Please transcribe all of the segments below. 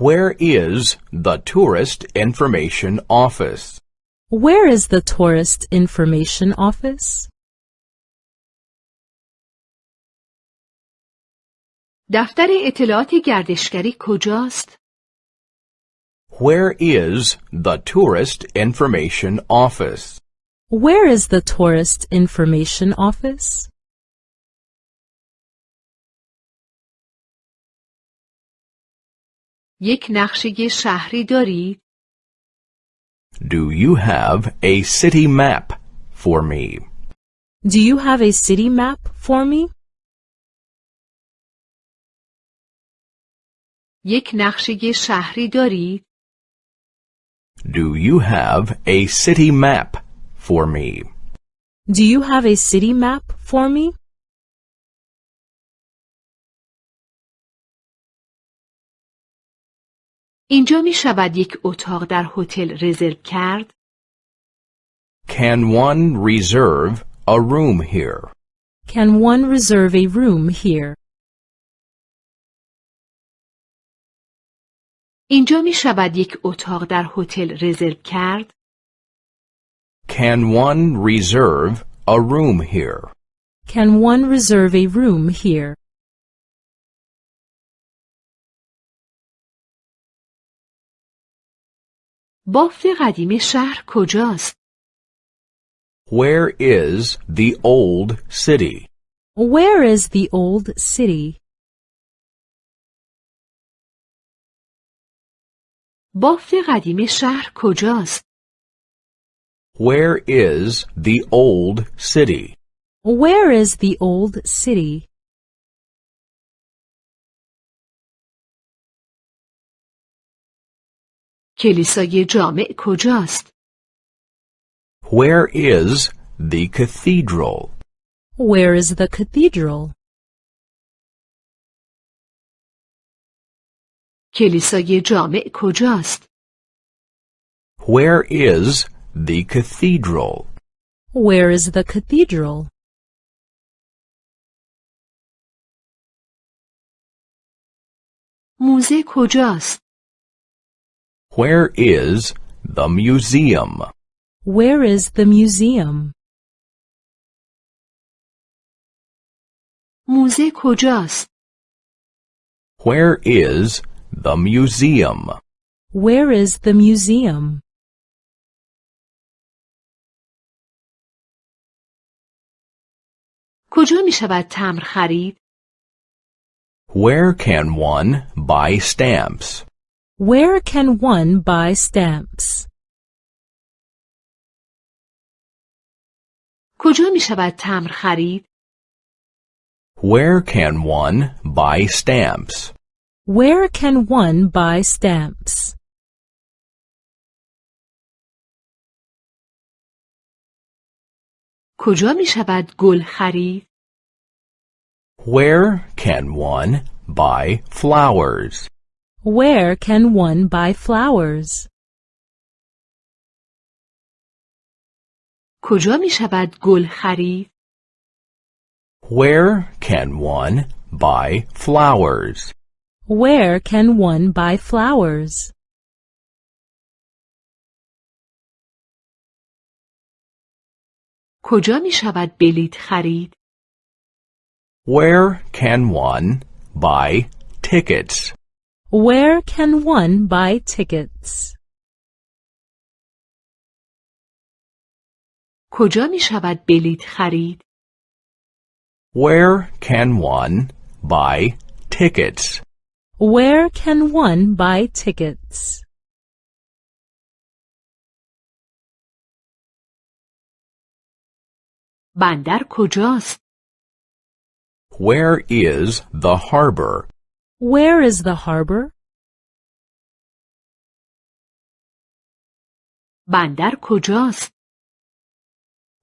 Where is the tourist information office? Where is the tourist information office? دفتر اطلاعات گردشگری کجاست؟ Where is the tourist information office? Where is the tourist information office? یک نقشه شهری دارید؟ Do you have a city map for me? Do you have a city map for me? یک نقشه شهری دارید؟ Do you have a city map for me? Do you have a city map for me? اینجا می شود یک اتاق در هتل رزرو کرد؟ Can one reserve a room here? Can one reserve a room here? اینجا می شود یک اتاق در هتل رزرو کرد؟ Can one reserve a room here? Can one reserve a room here? بافت قدیم شهر کجاست؟ Where is the old city? Where is the old city? بافت قدیم شهر کجاست؟ Where is the old city? Where is the old city? کلیسای جامع کجاست؟ Where is the cathedral? Where is the cathedral? کلیسای جامع کجاست؟ Where is the cathedral? Where is the cathedral? موزه کجاست؟ Where is the museum? Where is the museum? موزه کجاست؟ Where is the museum? Where is the museum? کجا می شود تمر خرید؟ Where can one buy stamps? Where can one buy stamps? کجا می شود تمر خرید؟ Where can one buy stamps? Where can one buy stamps? کجا می شود گل خرید؟ Where can one buy flowers? Where can one buy flowers? کجا می شود گل خرید؟ Where can one buy flowers? Where can one buy flowers? کجا می شود بلیط خرید؟ Where can one buy tickets? Where can one buy tickets? کجا می شود بلیط خرید؟ Where can one buy tickets? Where can one buy tickets? بندر کجاست؟ Where is the harbor? Where is the harbor? بندر کجاست؟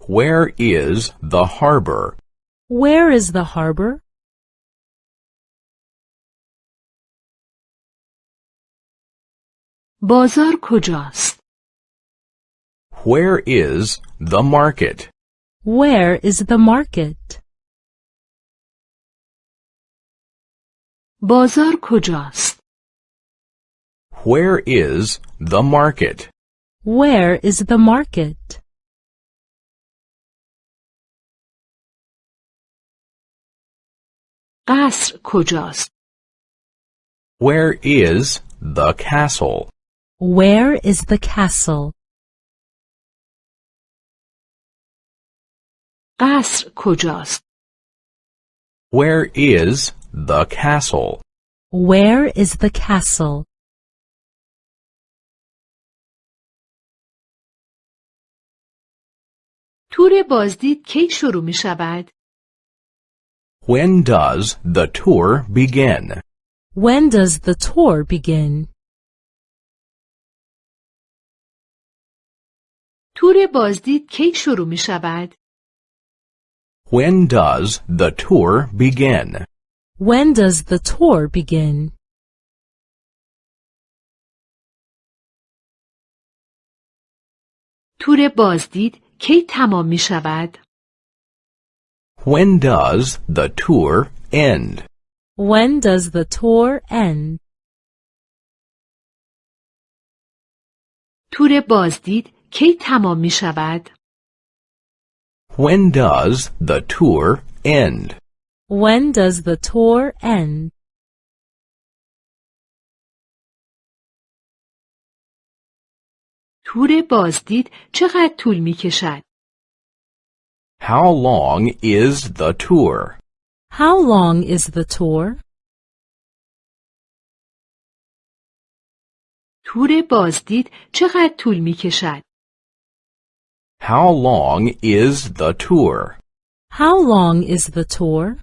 Where is the harbor? Where is the harbor? بازار کجاست؟ Where is the market? Where is the market? بازار کجاست؟ Where is the market? Where is the market? قصر کجاست؟ Where is the castle? Where is the castle? قصر کجاست؟ Where is the castle? Where is the castle? تور بازدید کی شروع می شود؟ When does the tour begin? When does the tour begin? تور بازدید کی شروع می شود؟ When does the tour begin? When does the tour begin? تور بازدید کی تمام می شود؟ When does the tour end? When does the tour end? تور بازدید کی تمام می شود؟ When does the tour end? When does the tour end? تور بازدید چقدر طول می کشد؟ How long is the tour? How long is the tour? تور بازدید چقدر طول می کشد؟ How long is the tour? How long is the tour?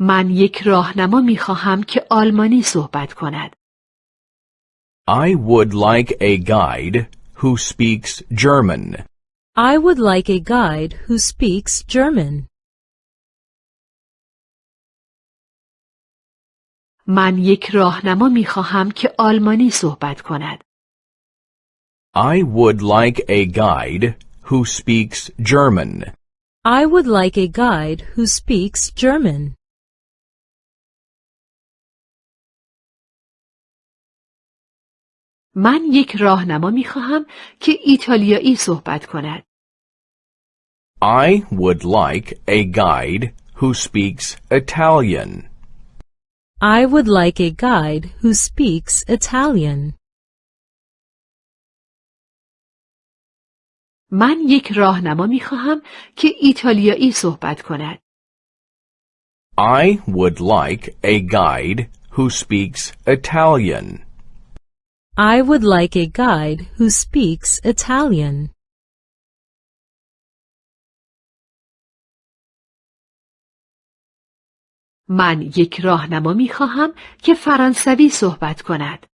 من یک راهنما می خواهم که آلمانی صحبت کند. I would like a guide who speaks German. I would like a guide who speaks German. من یک راهنما می خواهم که آلمانی صحبت کند. I would like a guide who speaks German. I would like a guide who speaks German. من یک راهنما می خواهم که ایتالیایی صحبت کند. I would like a guide who speaks Italian. I would like a guide who speaks Italian. من یک راهنما می خواهم که ایتالیایی صحبت کند. I would like a guide who speaks Italian. I would like a guide who speaks Italian. من یک راهنما می خواهم که فرانسوی صحبت کند.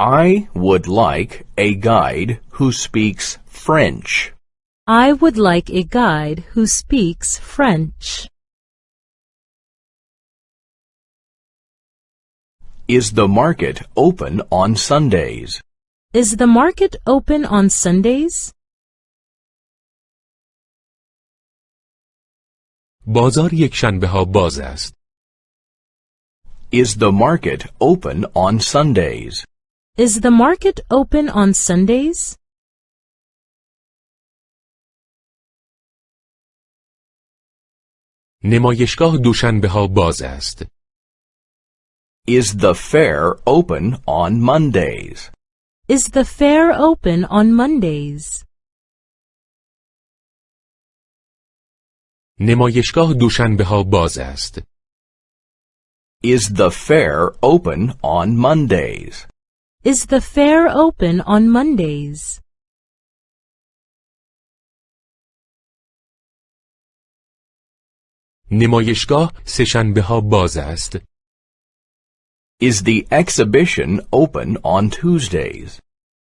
I would like a guide who speaks French. I would like a guide who speaks French. Is the market open on Sundays? Is the market open on Sundays? بازار یک شنبه ها باز است. Is the market open on Sundays? Is the market open on Sundays? نمایشگاه دوشنبه ها باز است. Is the fair open on Mondays? Is the fair open on Mondays? نمایشگاه دوشنبه ها باز است. Is the fair open on Mondays? Is the fair open on Mondays? نمایشگاه سهشنبه ها باز است. Is the exhibition open on Tuesdays?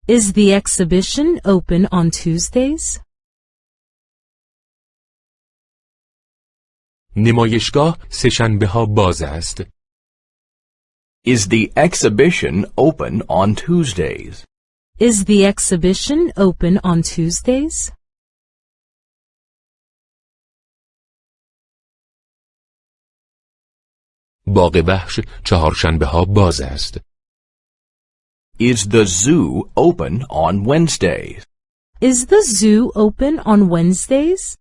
Is the exhibition open on Tuesdays? نمایشگاه سهشنبه ها باز است. Is the exhibition open on Tuesdays? Is the exhibition open on Tuesdays? باغ وحش چهارشنبه ها باز است. Is the zoo open on Wednesdays? Is the zoo open on Wednesdays?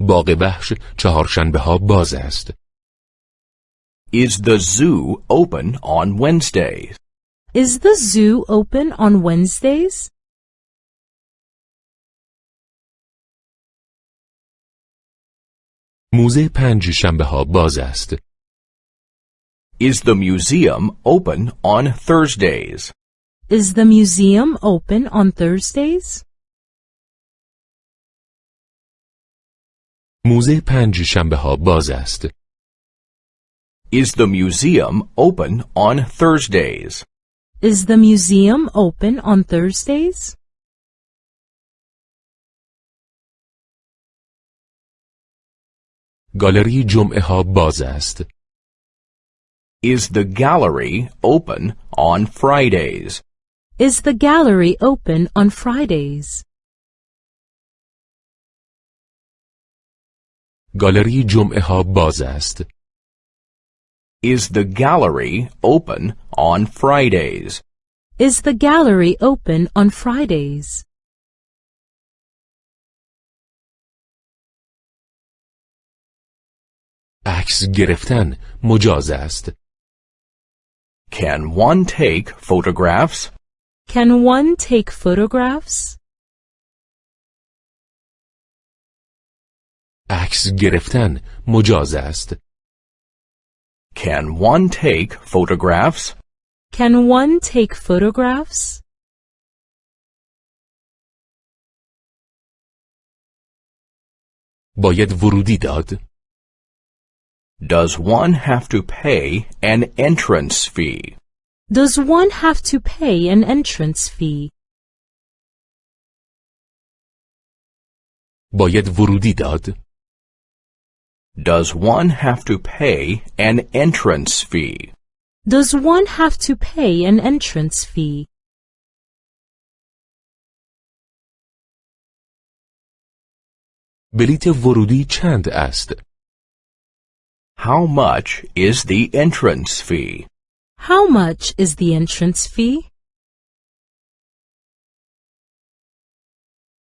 باغ وحش چهارشنبه ها باز است. Is the zoo open on Wednesdays? Is the zoo open on Wednesdays? موزه پنج شنبه ها باز است. Is the museum open on Thursdays? Is the museum open on Thursdays? موزه پنج شنبه ها باز است. Is the museum open on Thursdays? Is the museum open on Thursdays? گالری جمعه ها باز است. Is the gallery open on Fridays? Is the gallery open on Fridays? گالری جمعه ها باز است. Is the gallery open on Fridays? Is the gallery open on Fridays? عکس گرفتن مجاز است. Can one take photographs? Can one take photographs? عکس گرفتن مجاز است. Can one take photographs? Can one take photographs? باید ورودی داد. Does one have to pay an entrance fee? Does one have to pay an entrance fee? باید ورودی داد. Does one have to pay an entrance fee? Does one have to pay an entrance fee? بلیت ورودی چند است؟ How much is the entrance fee? How much is the entrance fee?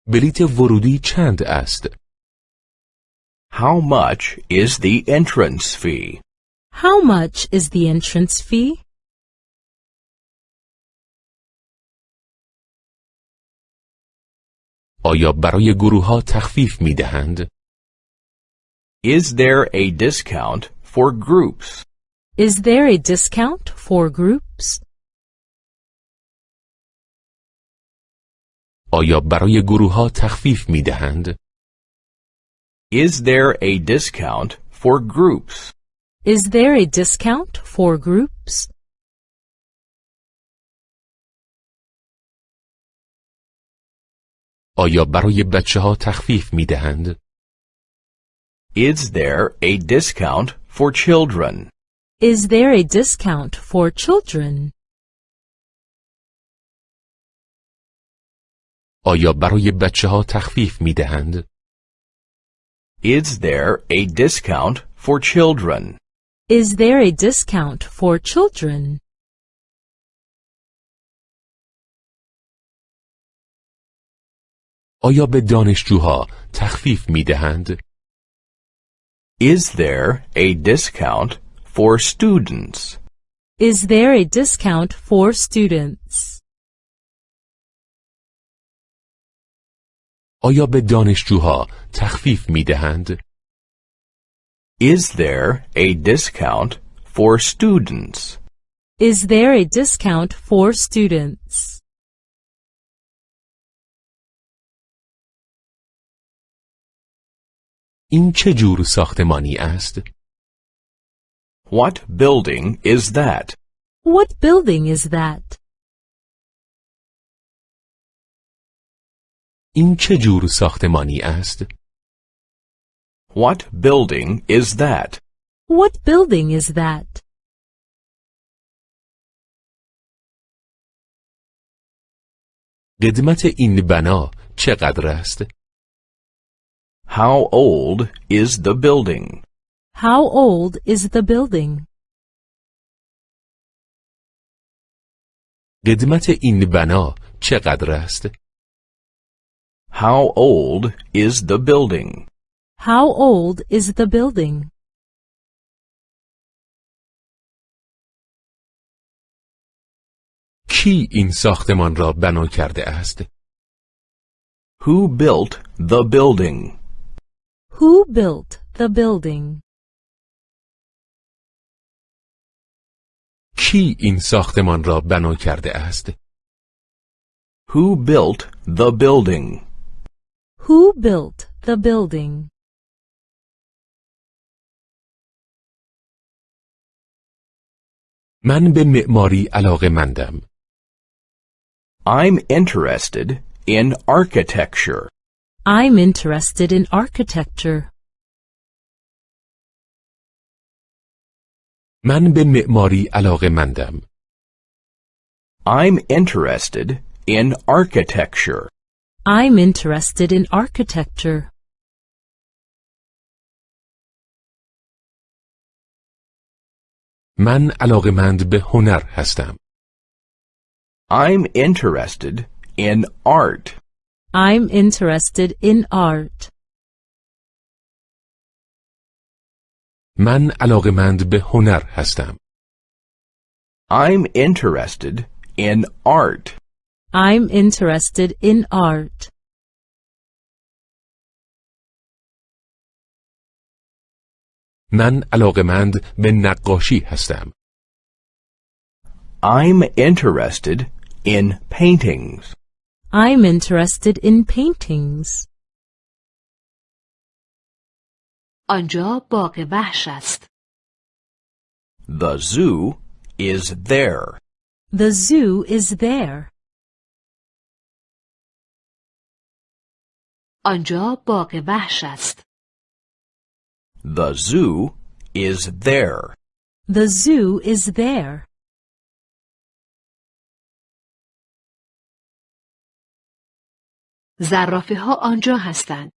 بلیت ورودی چند است؟ How much is the entrance fee? How much is the entrance fee? آیا برای گروه ها تخفیف می دهند؟ Is there a discount for groups? Is there a discount for groups? آیا برای گروه ها تخفیف می دهند؟ Is there a discount for groups? Is there a discount for groups? آیا برای بچه ها تخفیف می دهند؟ Is there a discount for children? Is there a discount for children? آیا برای بچه ها تخفیف می دهند؟ Is there a discount for children? Is there a discount for children? آیا به دانشجوها تخفیف می دهند؟ Is there a discount for students? Is there a discount for students? آیا به دانشجوها تخفیف می دهند؟ Is there a discount for students? Is there a discount for students? این چه جور ساختمانی است؟ What building is that? What building is that? این چه جور ساختمانی است؟ What building is that? What building is that? قدمت این بنا چقدر است؟ How old is the building? How old is the building? قدمت این بنا چقدر است؟ How old is the building? How old is the building? کی این ساختمان را بنا کرده است؟ Who built the building? Who built the building? کی این ساختمان را بنا کرده است؟ Who built the building? Who built the building? من به معماری علاقه مندم. I'm interested in architecture. I'm interested in architecture. من به معماری علاقه مندم. I'm interested in architecture. I'm interested in architecture. من علاقمند به هنر هستم. I'm interested in art. I'm interested in art. من علاقمند به هنر هستم. I'm interested in art. I'm interested in art. من علاقمند به نقاشی هستم. I'm interested in paintings. I'm interested in paintings. آنجا باغ وحش است. The zoo is there. The zoo is there. آنجا باغ وحش است. The zoo is there. The zoo is there. زرافه ها آنجا هستند.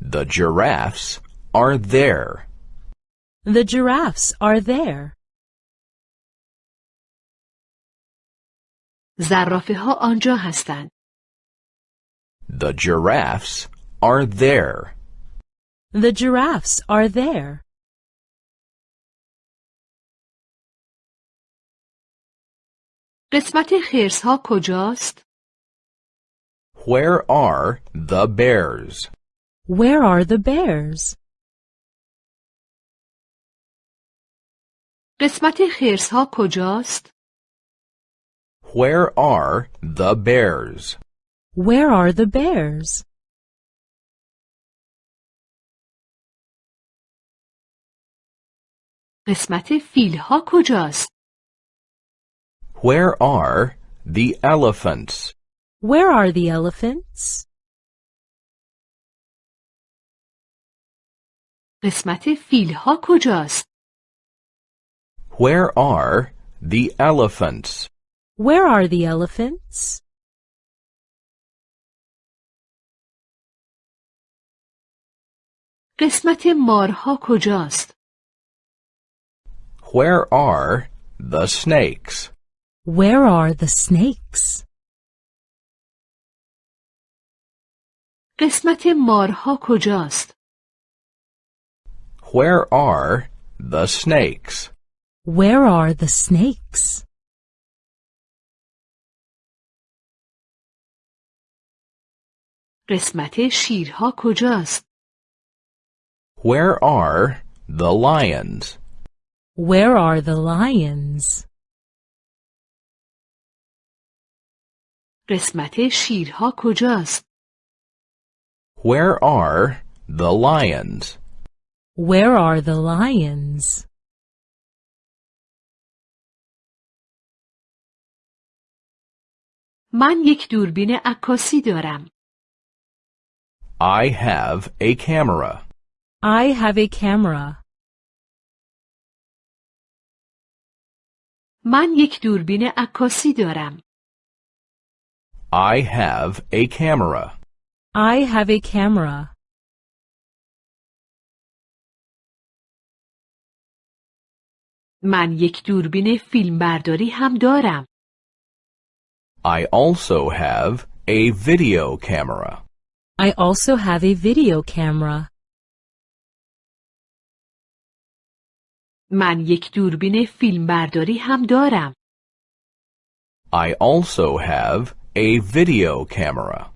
The giraffes are there. The giraffes are there. زرافه ها آنجا هستند. The giraffes are there. The giraffes are there. قسمت خرس ها کجاست؟ Where are the bears? Where are the bears? قسمت خرس ها کجاست؟ Where are the bears? Where are the bears? قسمت فیل ها کجاست؟ Where are the elephants? Where are the elephants? قسمت فیل ها کجاست؟ Where are the elephants? Where are the elephants? قسمت مارها کجاست؟ Where are the snakes? Where are the snakes? قسمت مارها کجاست؟ Where are the snakes? Where are the snakes? قسمت شیرها کجاست؟ Where are the lions? Where are the lions? قسمت شیرها کجاست؟ Where are the lions? Where are the lions? من یک دوربین عکاسی دارم. I have a camera. I have a camera. من یک دوربین عکاسی دارم. I have a camera. I have a camera. من یک دوربین فیلمبرداری هم دارم. I also have a video camera. I also have a video camera. من یک دوربین فیلمبرداری هم دارم. I also have a video camera.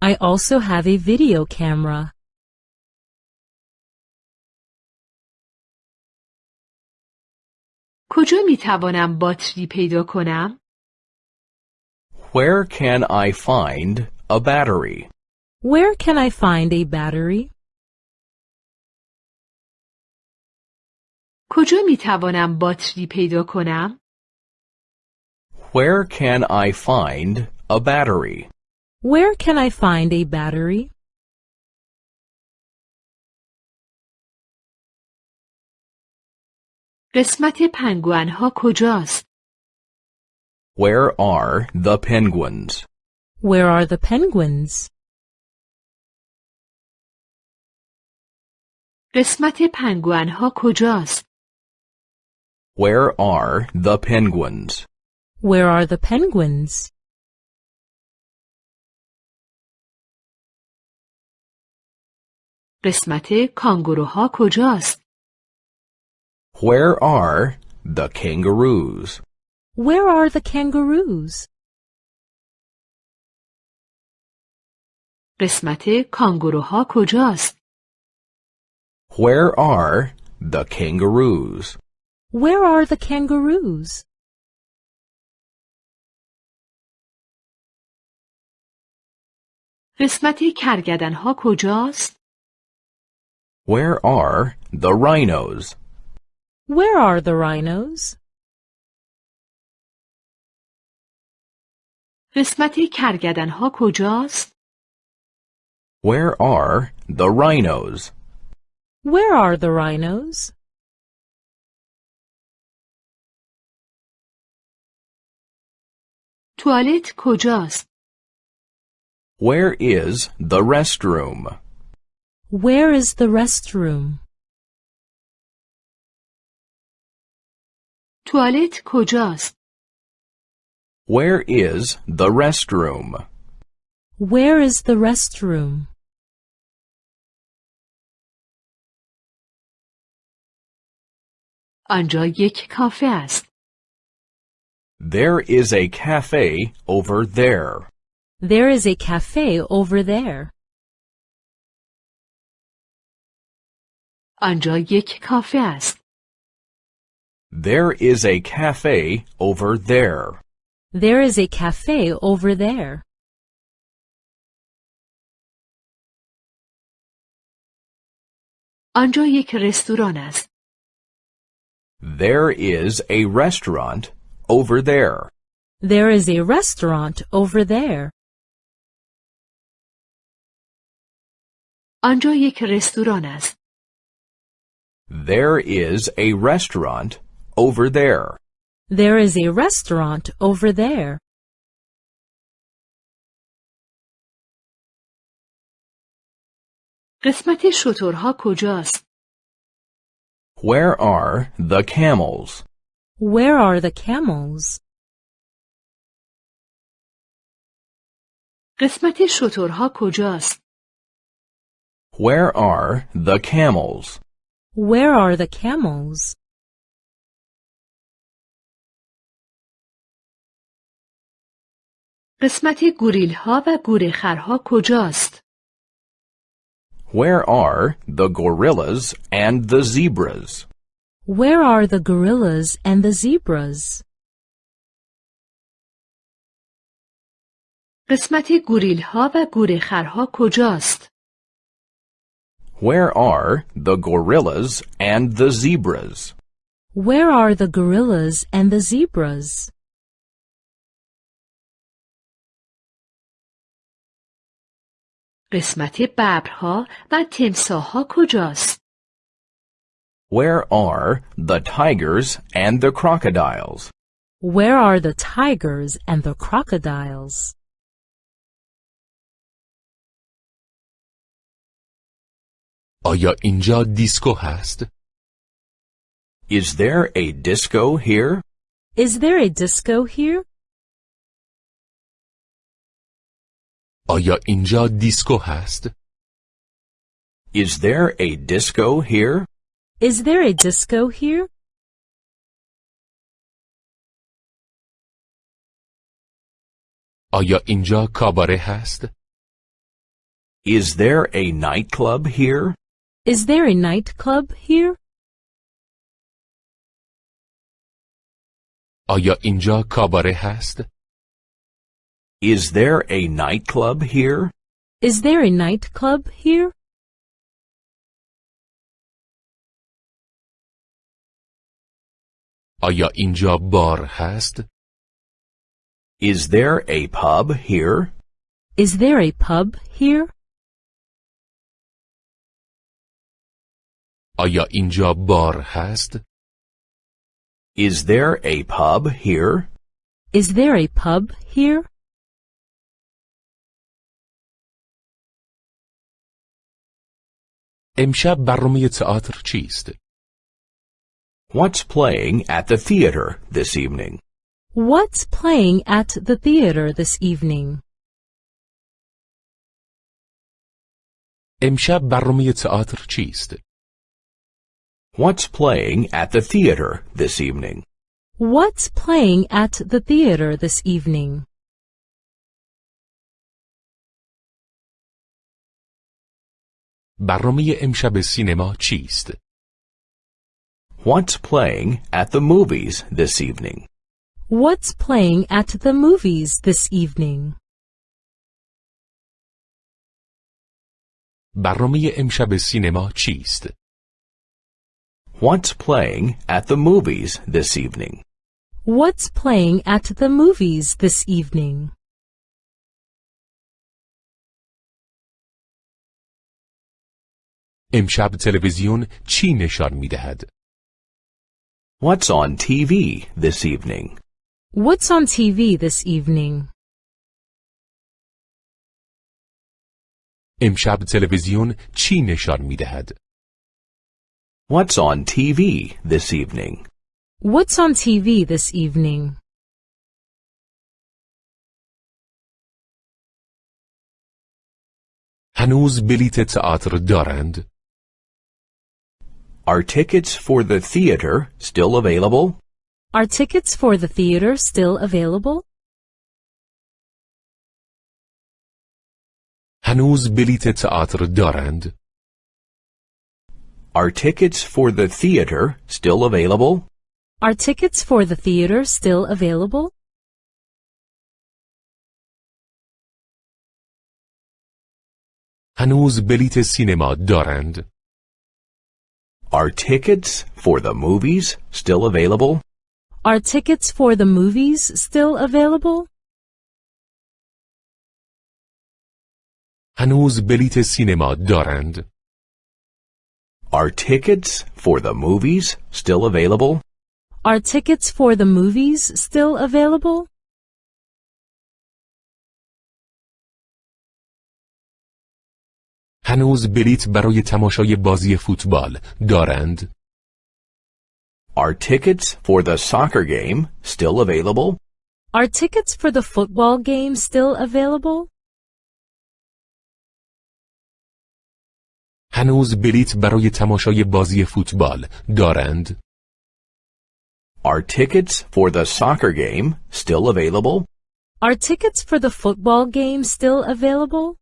I also have a video camera. کجا می توانم باتری پیدا کنم؟ Where can I find a battery? Where can I find a battery? کجا می توانم باتری پیدا کنم؟ Where can I find a battery? Where can I find a battery? قسمت پنگوئن ها کجاست؟ Where are the penguins? Where are the penguins? قسمت پنگوئن ها کجاست؟ Where are the penguins? Where are the penguins? قسمت کانگوروها کجاست؟ Where are the kangaroos? Where are the kangaroos? قسمت کانگوروها کجاست؟ Where are the kangaroos? Where are the kangaroos? قسمت کرگدن ها کجاست؟ Where are the rhinos? Where are the rhinos? قسمت کرگدن ها کجاست؟ Where are the rhinos? Where are the rhinos? توالت کجاست؟ Where is the restroom? Where is the restroom? توالت کجاست؟ Where is the restroom? Where is the restroom? آنجا یک کافه است. There is a cafe over there. There is a cafe over there. آنجا یک کافه است. There is a cafe over there. There is a cafe over there. آنجا یک رستوران است. There is a restaurant over there. There is a restaurant over there. آنجا یک رستوران است. There is a restaurant over there. There is a restaurant over there. قسمت شترها کجاست؟ Where are the camels? Where are the camels? قسمت شترها کجاست؟ Where are the camels? Where are the camels? قسمت گوریل ها و گورخرها کجاست؟ Where are the gorillas and the zebras? Where are the gorillas and the zebras? قسمت گوریل ها و گورخرها کجاست؟ Where are the gorillas and the zebras? Where are the gorillas and the zebras? قسمت ببرها و تمساهها کجاست؟ Where are the tigers and the crocodiles? Where are the tigers and the crocodiles? آیا اینجا دیسکو هست؟ Is there a disco here? Is there a disco here? آیا اینجا دیسکو هست؟ Is there a disco here? Is there a disco here? آیا اینجا کاباره هست؟ Is there a nightclub here? Is there a nightclub here? آیا اینجا کاباره هست؟ Is there a nightclub here? Is there a nightclub here? آیا اینجا بار هست؟ Is there a pub here? Is there a pub here? آیا اینجا بار هست؟ Is there a pub here? Is there a pub here? امشب برنامه تئاتر چیست؟ What's playing at the theater this evening? What's playing at the theater this evening? امشب برنامه تئاتر چیست؟ What's playing at the theater this evening? What's playing at the theater this evening? برنامه امشب سینما چیست؟ What's playing at the movies this evening? What's playing at the movies this evening? برنامه امشب سینما چیست؟ What's playing at the movies this evening? What's playing at the movies this evening? امشب تلویزیون چی نشان می دهد؟ What's on TV this evening? What's on TV this evening? امشب تلویزیون چی نشان می دهد؟ What's on TV this evening? What's on TV this evening? هنوز بلیت تئاتر دارند؟ Are tickets for the theater still available? Are tickets for the theater still available? هنوز بلیت تئاتر دارند؟ Are tickets for the theater still available? Are tickets for the theater still available? هنوز بلیت سینما دارند؟ Are tickets for the movies still available? Are tickets for the movies still available? هنوز بلیت سینما دارند؟ Are tickets for the movies still available? Are tickets for the movies still available? هنوز بلیت برای تماشای بازی فوتبال دارند؟ Are tickets for the soccer game still available? Are tickets for the football game still available? هنوز بلیت برای تماشای بازی فوتبال دارند؟ Are tickets for the soccer game still available? Are tickets for the football game still available?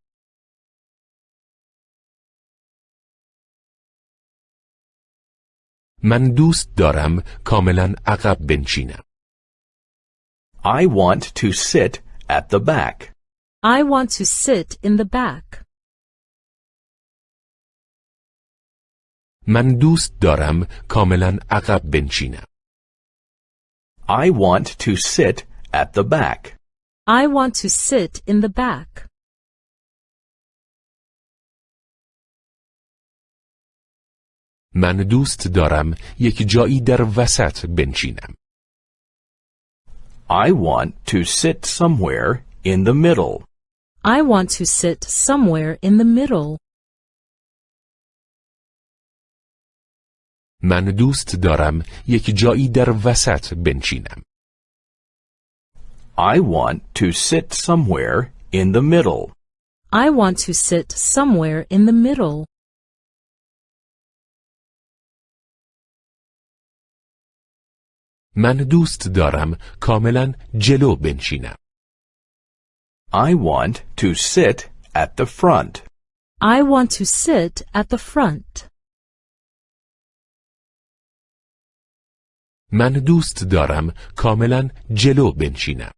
من دوست دارم کاملا عقب بنشینم. I want to sit at the back. I want to sit in the back. من دوست دارم کاملا عقب بنشینم. I want to sit at the back. I want to sit in the back. من دوست دارم یک جایی در وسط بنشینم. I want to sit somewhere in the middle. I want to sit somewhere in the middle. من دوست دارم یک جایی در وسط بنشینم. I want to sit somewhere in the middle. I want to sit somewhere in the middle. من دوست دارم کاملا جلو بنشینم. I want to sit at the front. I want to sit at the front. من دوست دارم کاملا جلو بنشینم.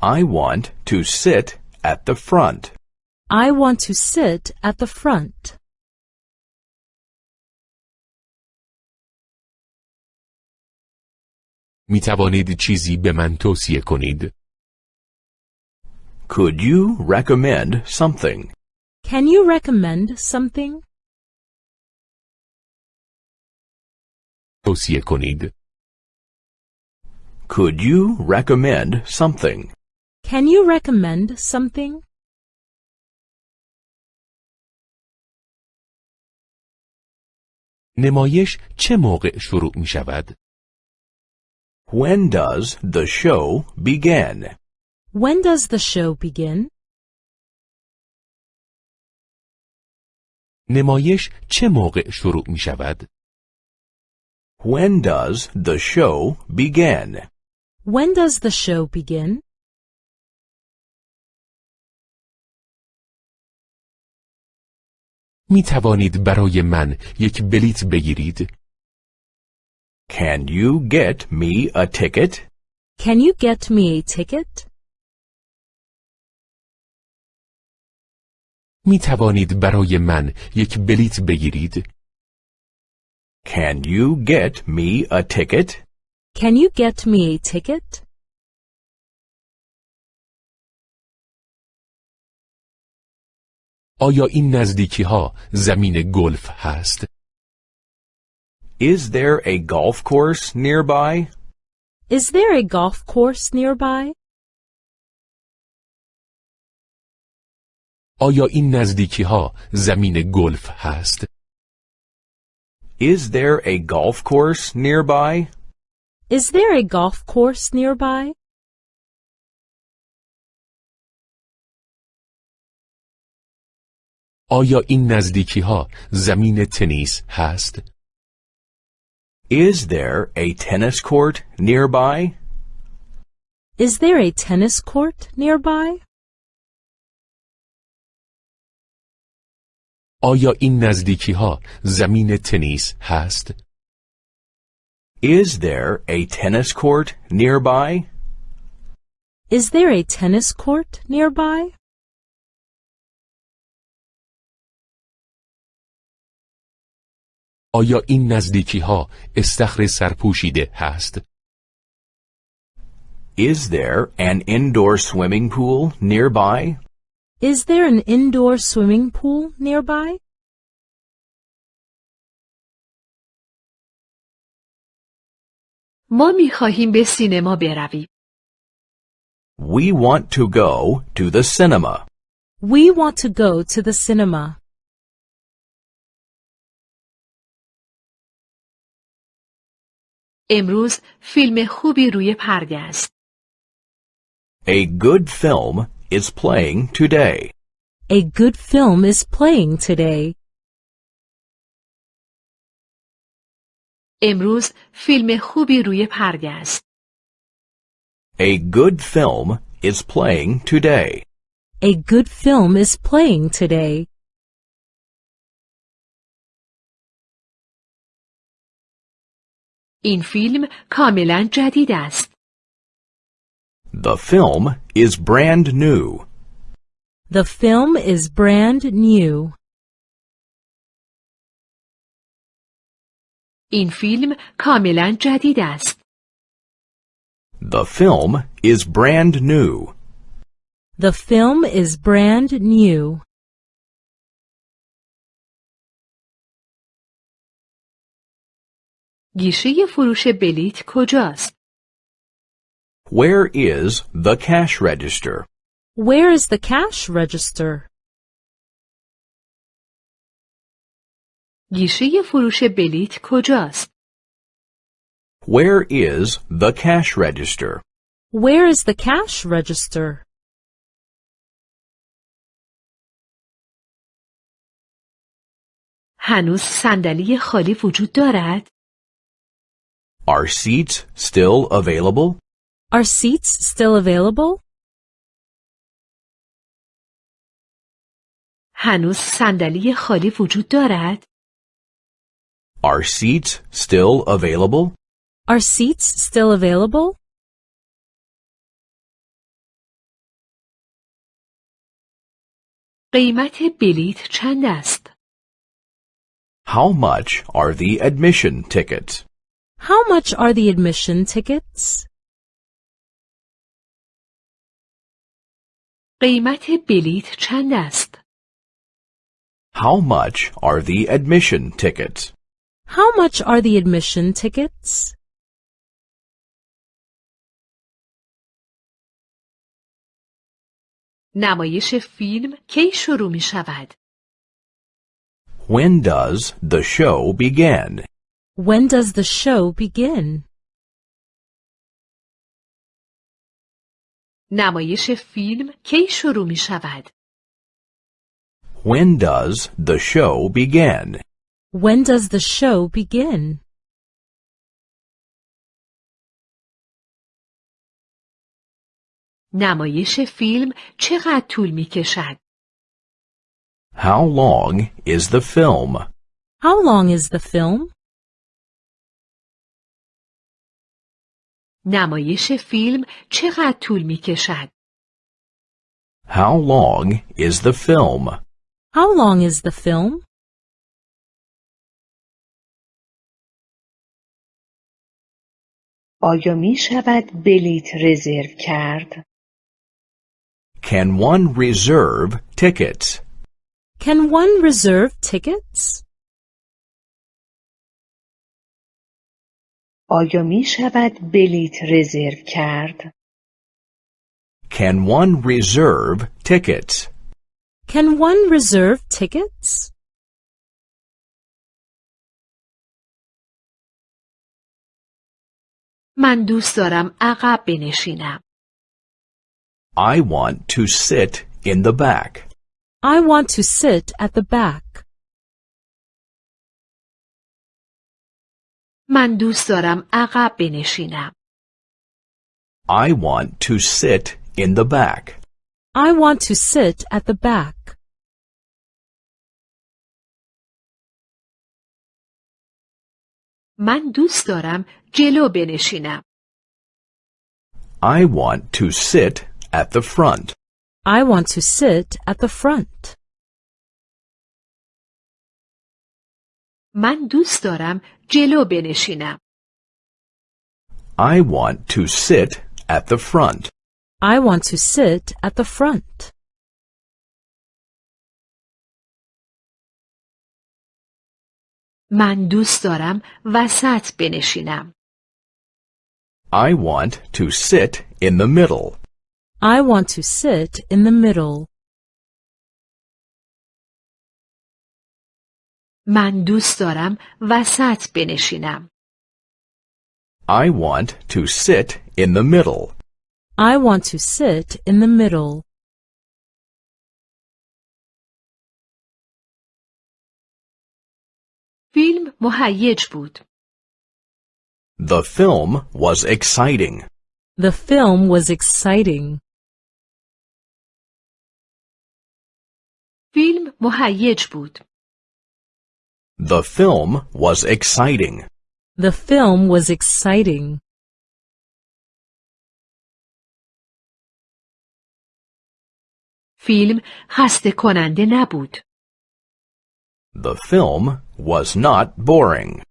I want to sit at the front. I want to sit at the front. می توانید چیزی به من توصیه کنید؟ Could you recommend something? Can you recommend something? توصیه کنید. Could you recommend something? Can you recommend something? نمایش چه موقع شروع می شود؟ When does the show begin? When does the show begin? نمایش چه موقع شروع می شود؟ When does the show begin? When does the show begin? می توانید برای من یک بلیت بگیرید؟ Can you get me a ticket? Can you get me a ticket? می توانید برای من یک بلیت بگیرید؟ Can you get me a ticket? Can you get me a ticket? آیا این نزدیکی ها زمین گلف هست؟ Is there a golf course nearby? Is there a golf course nearby? آیا این نزدیکی ها زمین گلف هست؟ Is there a golf course nearby? Is there a golf course nearby? آیا این نزدیکی ها زمین تنیس هست؟ Is there a tennis court nearby? Is there a tennis court nearby? آیا این نزدیکی ها زمین تنیس هست؟ Is there a tennis court nearby? Is there a tennis court nearby? آیا این نزدیکی ها استخر سرپوشیده هست؟ Is there an indoor swimming pool nearby? Is there an indoor swimming pool nearby? ما می خواهیم به سینما برویم. We want to go to the cinema. We want to go to the cinema. امروز فیلم خوبی روی پرده است. A good film is playing today. A good film is playing today. امروز فیلم خوبی روی پرده است. A good film is playing today. A good film is playing today. این فیلم کاملا جدید است. The film is brand new. The film is brand new. این فیلم کاملا جدید است. The film is brand new. The film is brand new. گیشه فروش بلیت کجاست؟ Where is the cash register? Where is the cash register? گیشه فروش بلیت کجاست؟ Where is the cash register? Where is the cash register? هنوز صندلی خالی وجود دارد؟ Are seats still available? Are seats still available? هنوز صندلی خالی وجود دارد؟ Are seats still available? Are seats still available? قیمت بلیت چند است؟ How much are the admission tickets? How much are the admission tickets? قیمت بلیت چند است؟ How much are the admission tickets? How much are the admission tickets? نمایش فیلم کی شروع می شود؟ When does the show begin? When does the show begin? نمایش فیلم کی شروع می شود؟ When does the show begin? When does the show begin? نمایش فیلم چقدر طول می کشد؟ How long is the film? How long is the film? نمایش فیلم چقدر طول می کشد؟ How long is the film? How long is the film? آیا می شود بلیت رزرو کرد؟ Can one reserve tickets? Can one reserve tickets? آیا می شود بلیت رزرو کرد؟ Can one reserve tickets? Can one reserve tickets? من دوست دارم عقب بنشینم. I want to sit in the back. I want to sit at the back. من دوست دارم عقب بنشینم. I want to sit in the back. I want to sit at the back. من دوست دارم جلو بنشینم. I want to sit at the front. I want to sit at the front. من دوست دارم جلو بنشینم. I want to sit at the front. I want to sit at the front. من دوست دارم وسط بنشینم. I want to sit in the middle. I want to sit in the middle. من دوست دارم وسط بنشینم. I want to sit in the middle. I want to sit in the middle. فیلم مهیج بود. The film was exciting. The film was exciting. فیلم مهیج بود. The film was exciting. The film was exciting. فیلم خسته کننده نبود. The film was not boring.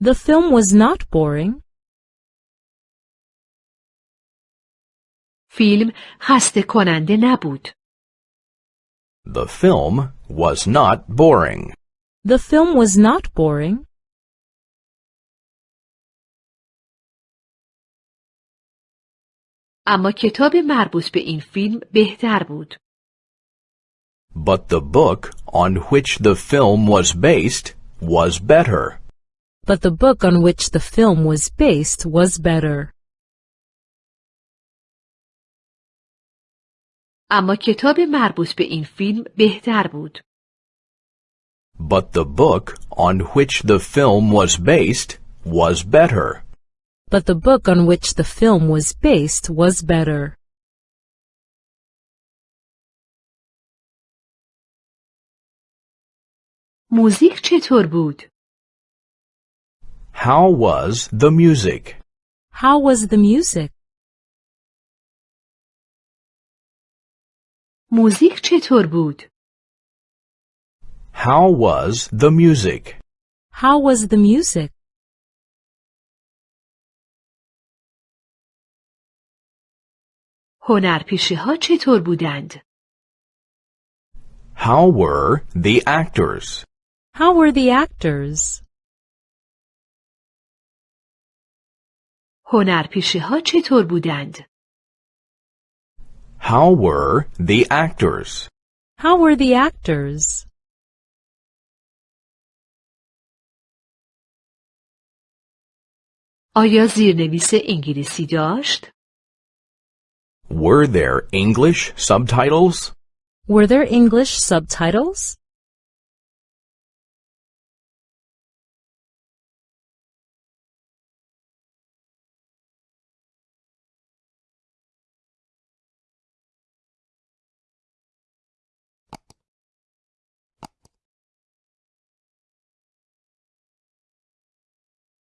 The film was not boring. فیلم خسته کننده نبود. The film was not boring. The film was not boring. اما کتاب مربوط به این فیلم بهتر بود. But the book on which the film was based was better. but the book on which the film was based was better. اما کتاب مربوط به این فیلم بهتر بود. But the book on which the film was based was better. But the book on which the film was based was better. موزیک چطور بود؟ How was the music? How was the music? موزیک چطور بود؟ How was the music? How was the music? هنرپیشه ها چطور بودند؟ How were the actors? How were the actors? هنرپیشه ها چطور بودند؟ How were the actors? How were the actors? آیا زیرنویس انگلیسی داشت؟ Were there English subtitles? Were there English subtitles?